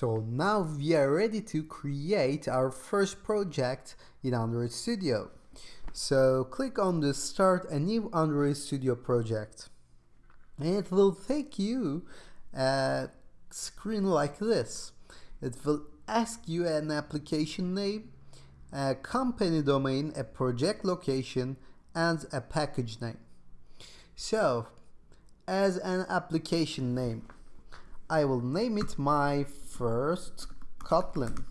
So now we are ready to create our first project in Android Studio. So click on the start a new Android Studio project. And it will take you a screen like this. It will ask you an application name, a company domain, a project location, and a package name. So, as an application name, I will name it my first Kotlin.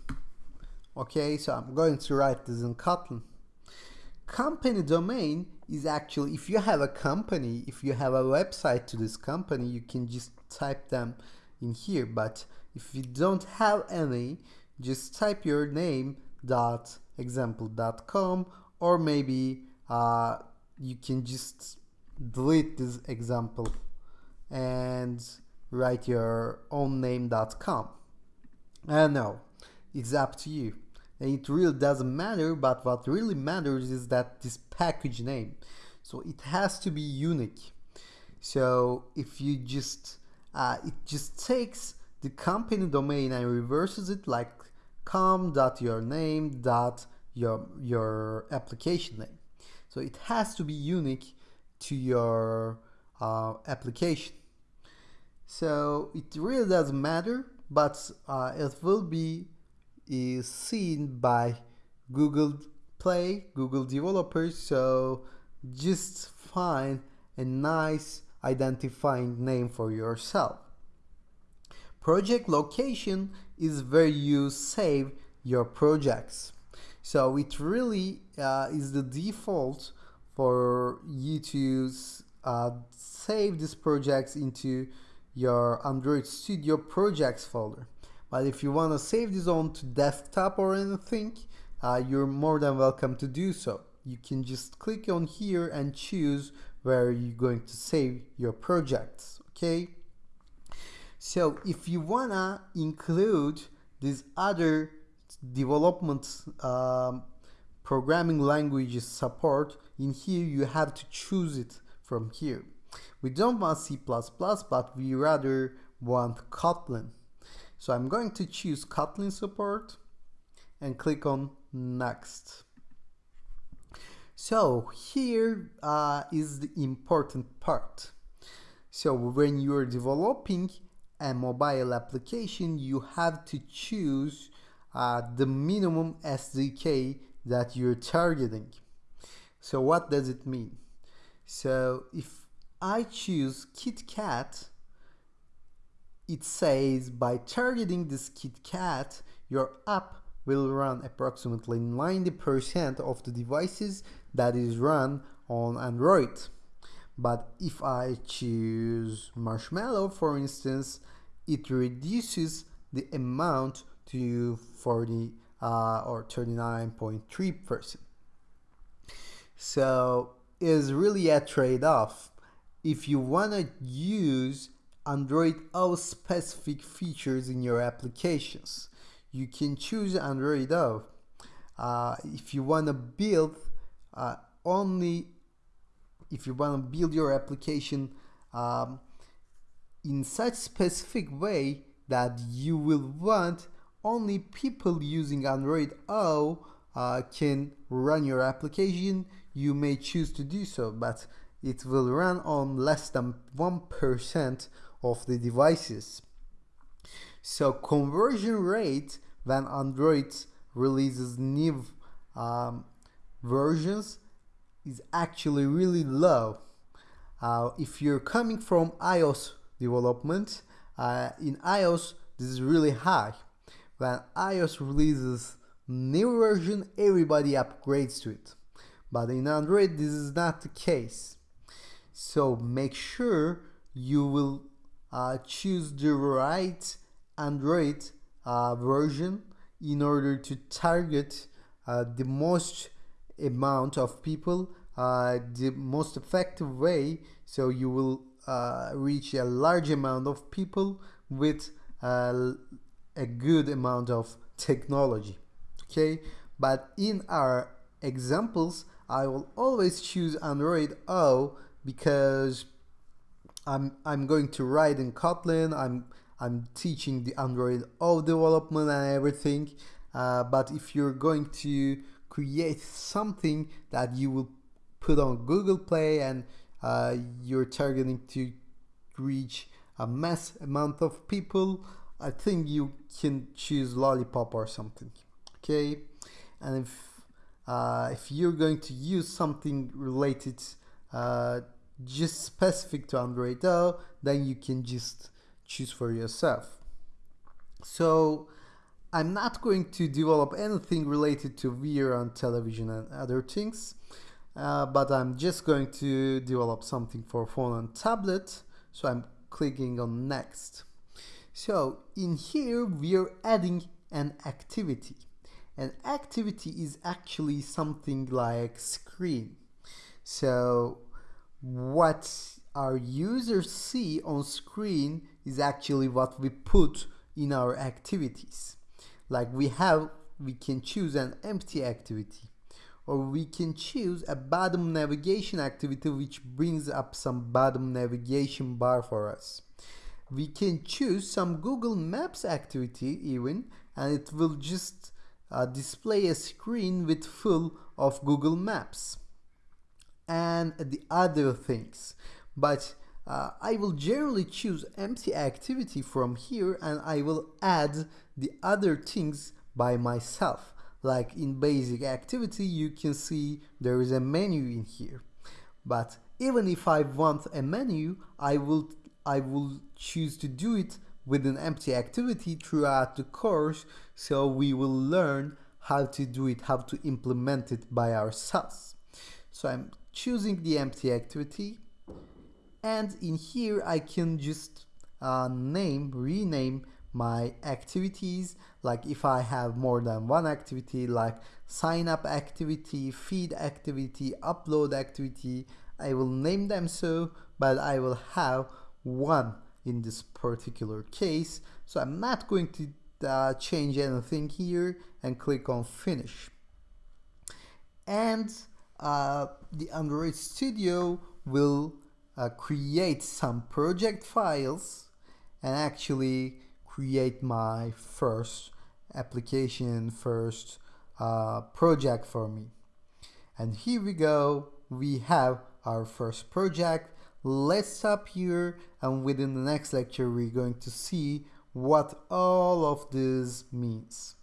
Okay, so I'm going to write this in Kotlin. Company domain is actually, if you have a company, if you have a website to this company, you can just type them in here. But if you don't have any, just type your name dot example dot com or maybe uh, you can just delete this example and write your own name.com. I know, it's up to you. And it really doesn't matter, but what really matters is that this package name. So it has to be unique. So if you just, uh, it just takes the company domain and reverses it like com dot your name dot your your application name. So it has to be unique to your uh, application. So it really doesn't matter, but uh, it will be is seen by Google Play, Google developers. So just find a nice identifying name for yourself. Project location is where you save your projects. So it really uh, is the default for you to uh, save these projects into your Android Studio projects folder. But if you want to save this on to desktop or anything, uh, you're more than welcome to do so. You can just click on here and choose where you're going to save your projects, okay? So if you wanna include these other development um, programming languages support, in here you have to choose it from here. We don't want C++, but we rather want Kotlin. So I'm going to choose Kotlin support and click on next. So here uh, is the important part. So when you're developing a mobile application, you have to choose uh, the minimum SDK that you're targeting. So what does it mean? So if I choose KitKat, it says by targeting this KitKat, your app will run approximately 90% of the devices that is run on Android. But if I choose Marshmallow, for instance, it reduces the amount to 40 uh, or 39.3%. So it's really a trade-off if you want to use Android O specific features in your applications, you can choose Android O. Uh, if you want to build uh, only, if you want to build your application um, in such specific way that you will want only people using Android O uh, can run your application, you may choose to do so. But it will run on less than 1% of the devices. So conversion rate when Android releases new um, versions is actually really low. Uh, if you're coming from iOS development, uh, in iOS this is really high. When iOS releases new version, everybody upgrades to it. But in Android, this is not the case. So make sure you will uh, choose the right Android uh, version in order to target uh, the most amount of people uh, the most effective way. So you will uh, reach a large amount of people with uh, a good amount of technology. Okay? But in our examples I will always choose Android O because I'm I'm going to write in Kotlin. I'm I'm teaching the Android O development and everything uh, but if you're going to create something that you will put on Google Play and uh, you're targeting to reach a mass amount of people I think you can choose lollipop or something okay and if uh, if you're going to use something related uh, just specific to Android O then you can just choose for yourself. So I'm not going to develop anything related to VR on television and other things uh, but I'm just going to develop something for phone and tablet so I'm clicking on next. So in here we are adding an activity. An activity is actually something like screen so what our users see on screen is actually what we put in our activities. Like we have we can choose an empty activity or we can choose a bottom navigation activity which brings up some bottom navigation bar for us. We can choose some Google Maps activity even and it will just uh, display a screen with full of Google Maps and the other things. But uh, I will generally choose empty activity from here and I will add the other things by myself. Like in basic activity you can see there is a menu in here. But even if I want a menu I will I will choose to do it with an empty activity throughout the course. So we will learn how to do it how to implement it by ourselves. So I'm choosing the empty activity. And in here I can just uh, name rename my activities. Like if I have more than one activity like sign up activity feed activity upload activity I will name them so but I will have one in this particular case. So I'm not going to uh, change anything here and click on finish. And uh, the Android Studio will uh, create some project files and actually create my first application first uh, project for me. And here we go. We have our first project. Let's stop here and within the next lecture we're going to see what all of this means